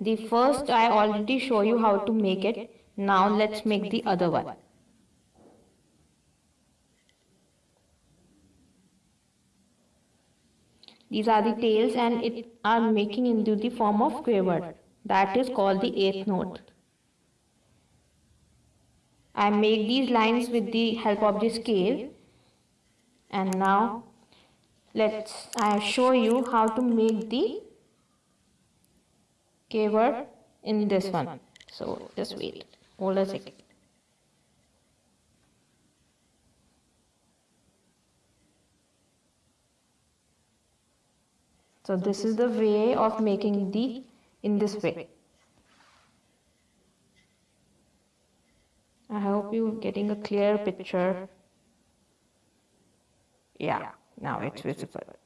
the first I already show you how to make it. now let's make the other one. These are the tails and it are making into the form of quaver. That is called the eighth note. I make these lines with the help of the scale. And now let's I show you how to make the keyword in this one. So just wait. Hold a second. So this is the way of making the in this way. I hope you're getting a clear picture. Yeah now it's visible